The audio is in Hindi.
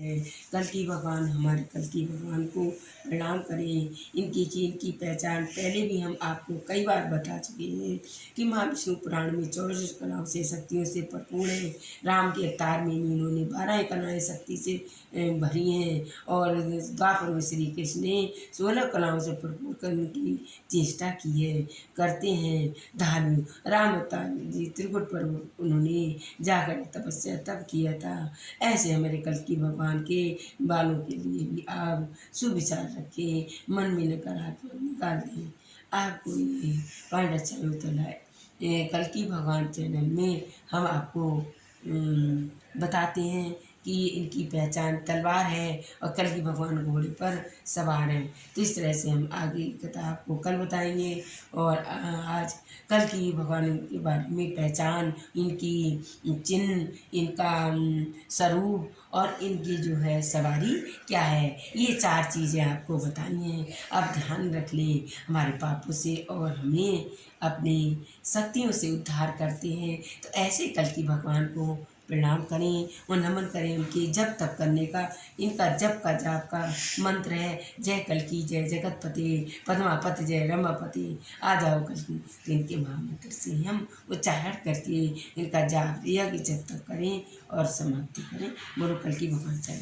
कल की भगवान हमारे, कल की भगवान को प्रणाम करें। इनकी की पहचान पहले भी हम आपको कई बार बता चुके हैं कि महाविष्णु पुराण में चौबीस कलाओं से, शक्तियों से भरपूर है। राम के अवतार में भी इन्होंने बारह कलाएँ शक्ति से भरी हैं और द्वापर में श्री कृष्ण ने सोलह कलाओं से भरपूर करने की चेष्टा की है, करते हैं। धार्मिक राम अवतार जी त्रिकुट पर्व उन्होंने जाकर तपस्या तब किया था। ऐसे हमारे कल की भगवान के बालों के लिए भी आप सुविचार रखें, मन में नकारात्मक निकाल दें आपको ये पांडा हो तो लाए। कल की भगवान चैनल में हम आपको बताते हैं कि इनकी पहचान तलवार है और कल की भगवान घोड़े पर सवार हैं। तो इस तरह से हम आगे कथा आपको कल बताएँगे और आज कल की भगवान के बारे में पहचान, इनकी चिन्ह, इनका स्वरूप और इनकी जो है सवारी क्या है, ये चार चीज़ें आपको बताई हैं। आप ध्यान रख लें हमारे पापों से और हमें अपनी शक्तियों से उद्धार करते हैं। तो ऐसे कल की भगवान को प्रणाम करें और नमन करें उनके जप तप करने का। इनका जप का जाप का मंत्र है, जय कल की जय जगतपति, पद्मापति, जय रमापति। आ जाओ कल की तो इनके महामंत्र से हम उच्चारण करके इनका जाप दिया कि जप तप करें और समाप्ति करें। बोलो कल की भगवान चल